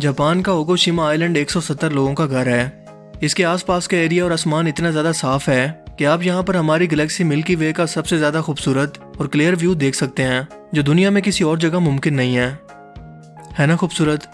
Japan کا اوگوشیما آئی land ایک سو ستر لوگوں کا گھر ہے۔ اس کے آس پاس کا ایریا اور آسمان اتنا زیادہ صاف ہے کہ آپ یہاں پر ہماری گلیکسی ملکی وے کا سب سے زیادہ خوبصورت اور کلیئر ویو دیکھ سکتے ہیں، جو دنیا میں کسی اور جگہ ممکن نہیں ہے۔ ہے نا خوبصورت؟